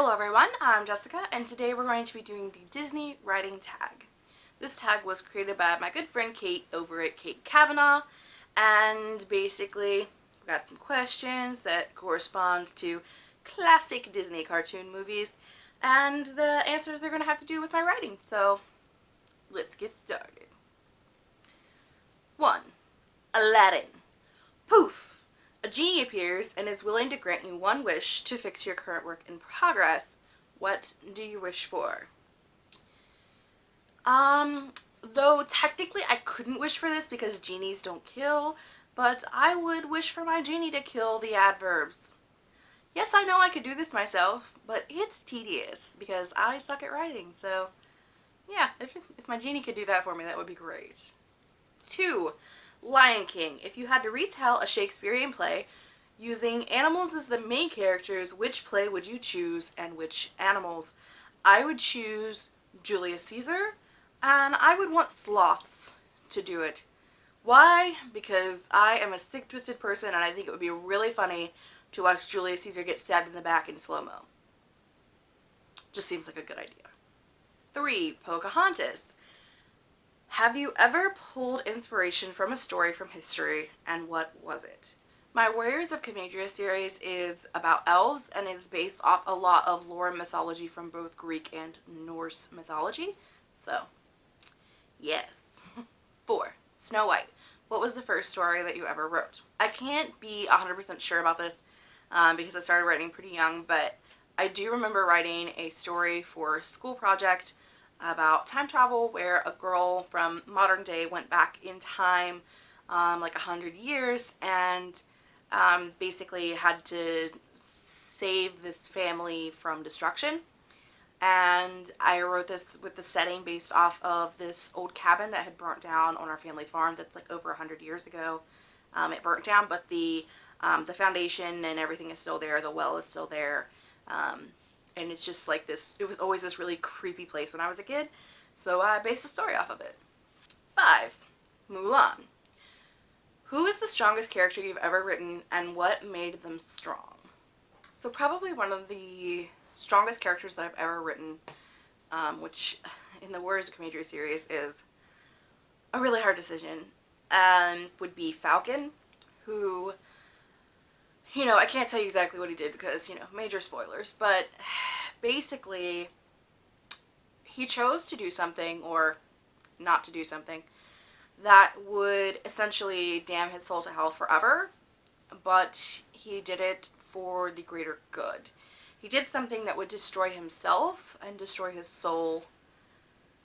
Hello everyone, I'm Jessica and today we're going to be doing the Disney writing tag. This tag was created by my good friend Kate over at Kate Kavanaugh and basically we got some questions that correspond to classic Disney cartoon movies and the answers are going to have to do with my writing so let's get started. 1. Aladdin Poof! A genie appears and is willing to grant you one wish to fix your current work in progress. What do you wish for? Um, though technically I couldn't wish for this because genies don't kill, but I would wish for my genie to kill the adverbs. Yes, I know I could do this myself, but it's tedious because I suck at writing, so yeah, if, if my genie could do that for me, that would be great. Two, Lion King. If you had to retell a Shakespearean play using animals as the main characters, which play would you choose and which animals? I would choose Julius Caesar and I would want sloths to do it. Why? Because I am a sick twisted person and I think it would be really funny to watch Julius Caesar get stabbed in the back in slow-mo. Just seems like a good idea. 3. Pocahontas. Have you ever pulled inspiration from a story from history and what was it? My Warriors of Comadria series is about elves and is based off a lot of lore and mythology from both Greek and Norse mythology. So, yes. 4. Snow White. What was the first story that you ever wrote? I can't be 100% sure about this um, because I started writing pretty young, but I do remember writing a story for a school project about time travel where a girl from modern day went back in time um, like a hundred years and um, basically had to save this family from destruction and I wrote this with the setting based off of this old cabin that had burnt down on our family farm that's like over a hundred years ago. Um, it burnt down but the um, the foundation and everything is still there, the well is still there. Um, and it's just like this, it was always this really creepy place when I was a kid, so I based the story off of it. 5. Mulan. Who is the strongest character you've ever written and what made them strong? So probably one of the strongest characters that I've ever written, um, which in the Warriors of Comadria series is a really hard decision, um, would be Falcon, who you know, I can't tell you exactly what he did because, you know, major spoilers, but basically he chose to do something or not to do something that would essentially damn his soul to hell forever, but he did it for the greater good. He did something that would destroy himself and destroy his soul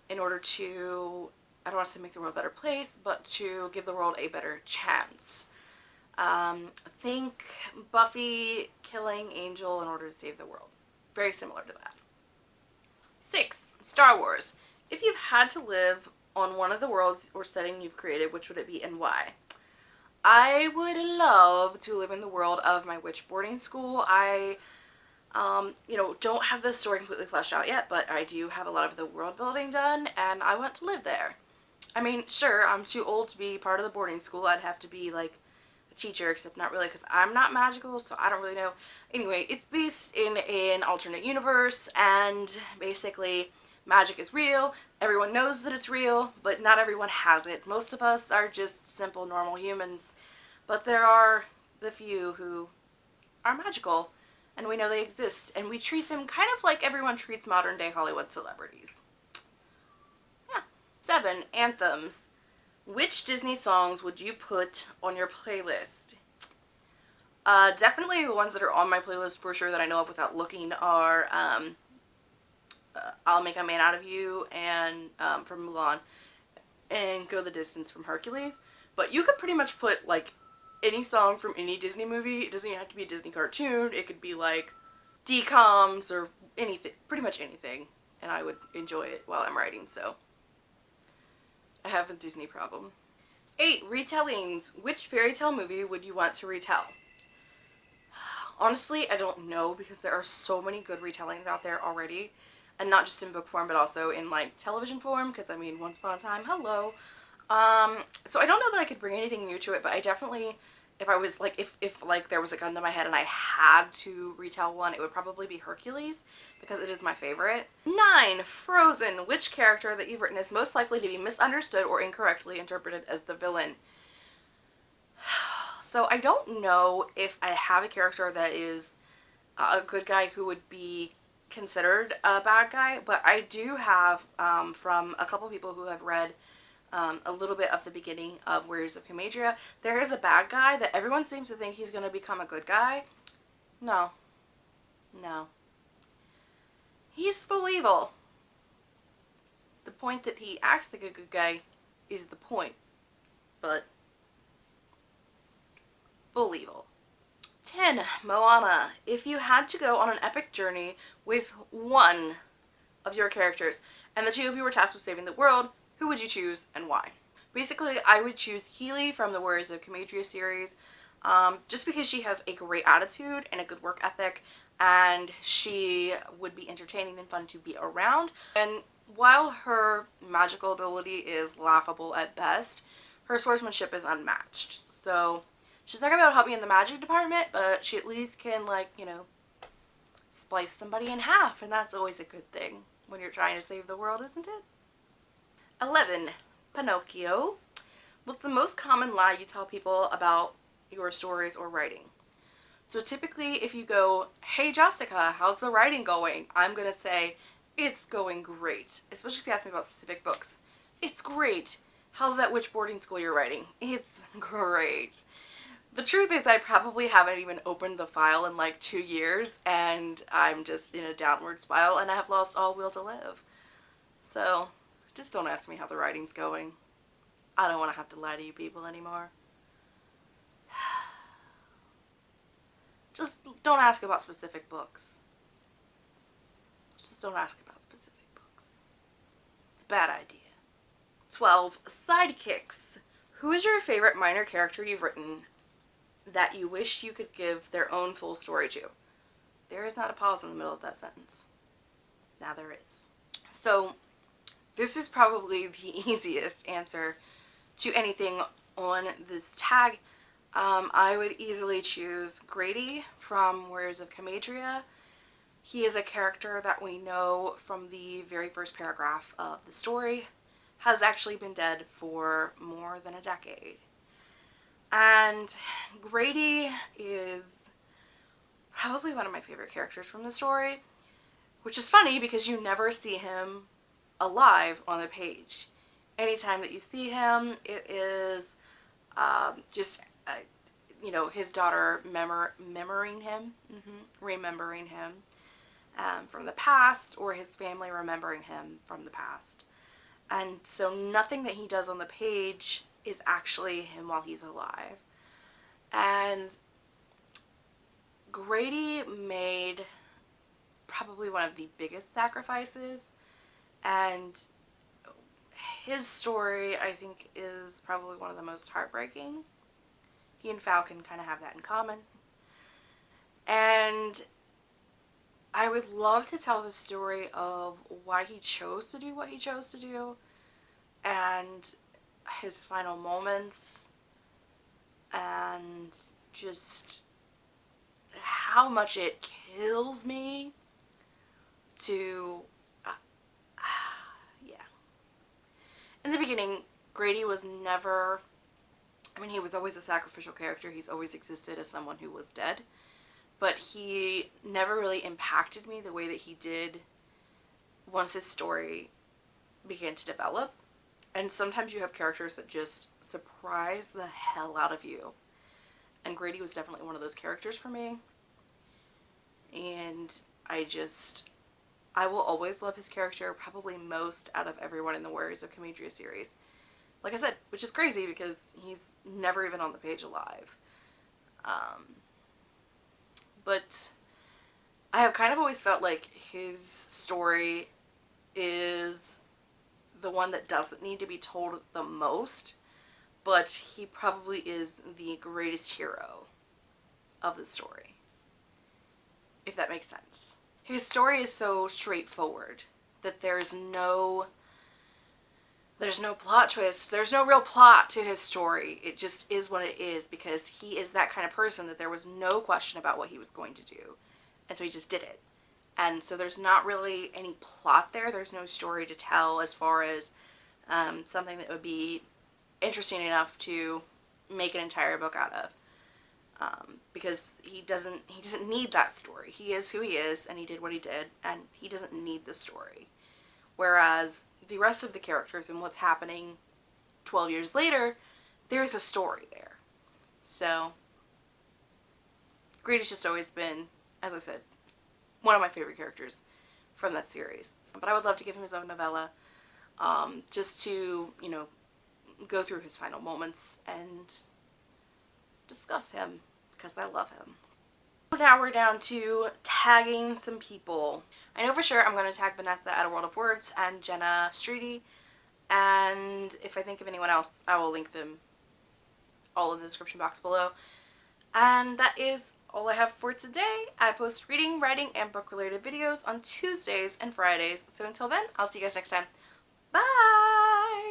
in order to, I don't want to say make the world a better place, but to give the world a better chance. Um, think Buffy killing Angel in order to save the world. Very similar to that. Six, Star Wars. If you've had to live on one of the worlds or setting you've created, which would it be and why? I would love to live in the world of my witch boarding school. I, um, you know, don't have the story completely fleshed out yet, but I do have a lot of the world building done, and I want to live there. I mean, sure, I'm too old to be part of the boarding school. I'd have to be, like, teacher, except not really because I'm not magical, so I don't really know. Anyway, it's based in an alternate universe, and basically magic is real. Everyone knows that it's real, but not everyone has it. Most of us are just simple, normal humans, but there are the few who are magical, and we know they exist, and we treat them kind of like everyone treats modern-day Hollywood celebrities. Yeah. Seven, anthems. Which Disney songs would you put on your playlist? Uh, definitely the ones that are on my playlist for sure that I know of without looking are um, uh, I'll Make a Man Out of You and um, from Mulan and Go the Distance from Hercules. But you could pretty much put like any song from any Disney movie. It doesn't even have to be a Disney cartoon. It could be like DComs or anything, pretty much anything. And I would enjoy it while I'm writing, so I have a Disney problem. 8. Retellings. Which fairy tale movie would you want to retell? Honestly, I don't know because there are so many good retellings out there already. And not just in book form, but also in like television form because I mean, once upon a time, hello. Um, so I don't know that I could bring anything new to it, but I definitely if I was like if if like there was a gun to my head and I had to retell one, it would probably be Hercules because it is my favorite. Nine, Frozen. Which character that you've written is most likely to be misunderstood or incorrectly interpreted as the villain? So I don't know if I have a character that is a good guy who would be considered a bad guy, but I do have um, from a couple people who have read um, a little bit of the beginning of Warriors of Comadria, there is a bad guy that everyone seems to think he's going to become a good guy. No. No. He's full evil. The point that he acts like a good guy is the point. But, full evil. 10. Moana. If you had to go on an epic journey with one of your characters, and the two of you were tasked with saving the world, who would you choose and why? Basically, I would choose Kili from the Warriors of Comadria series, um, just because she has a great attitude and a good work ethic, and she would be entertaining and fun to be around. And while her magical ability is laughable at best, her swordsmanship is unmatched. So she's not gonna be able to help me in the magic department, but she at least can like, you know, splice somebody in half, and that's always a good thing when you're trying to save the world, isn't it? 11. Pinocchio. What's the most common lie you tell people about your stories or writing? So typically if you go, hey Jessica, how's the writing going? I'm going to say, it's going great. Especially if you ask me about specific books. It's great. How's that witch boarding school you're writing? It's great. The truth is I probably haven't even opened the file in like two years and I'm just in a downward spiral and I have lost all will to live. So just don't ask me how the writing's going. I don't want to have to lie to you people anymore. Just don't ask about specific books. Just don't ask about specific books. It's a bad idea. 12. Sidekicks. Who is your favorite minor character you've written that you wish you could give their own full story to? There is not a pause in the middle of that sentence. Now there is. So this is probably the easiest answer to anything on this tag. Um, I would easily choose Grady from Warriors of Comadria. He is a character that we know from the very first paragraph of the story has actually been dead for more than a decade. And Grady is probably one of my favorite characters from the story, which is funny because you never see him alive on the page. Anytime that you see him, it is um, just, uh, you know, his daughter memor him, mm -hmm, remembering him um, from the past or his family remembering him from the past. And so nothing that he does on the page is actually him while he's alive. And Grady made probably one of the biggest sacrifices and his story I think is probably one of the most heartbreaking. He and Falcon kind of have that in common. And I would love to tell the story of why he chose to do what he chose to do and his final moments and just how much it kills me to in the beginning, Grady was never, I mean, he was always a sacrificial character. He's always existed as someone who was dead. But he never really impacted me the way that he did once his story began to develop. And sometimes you have characters that just surprise the hell out of you. And Grady was definitely one of those characters for me. And I just, I will always love his character probably most out of everyone in the Warriors of Comadria series. Like I said, which is crazy because he's never even on the page alive. Um, but I have kind of always felt like his story is the one that doesn't need to be told the most, but he probably is the greatest hero of the story, if that makes sense. His story is so straightforward that there's no there's no plot twist. There's no real plot to his story. It just is what it is because he is that kind of person that there was no question about what he was going to do. And so he just did it. And so there's not really any plot there. There's no story to tell as far as um, something that would be interesting enough to make an entire book out of. Um, because he doesn't he doesn't need that story. He is who he is and he did what he did and he doesn't need the story. Whereas the rest of the characters and what's happening 12 years later, there's a story there. So, Grady's just always been, as I said, one of my favorite characters from that series. But I would love to give him his own novella, um, just to, you know, go through his final moments and discuss him, because I love him. Now we're down to tagging some people. I know for sure I'm going to tag Vanessa at A World of Words and Jenna Streety. And if I think of anyone else, I will link them all in the description box below. And that is all I have for today. I post reading, writing, and book related videos on Tuesdays and Fridays. So until then, I'll see you guys next time. Bye!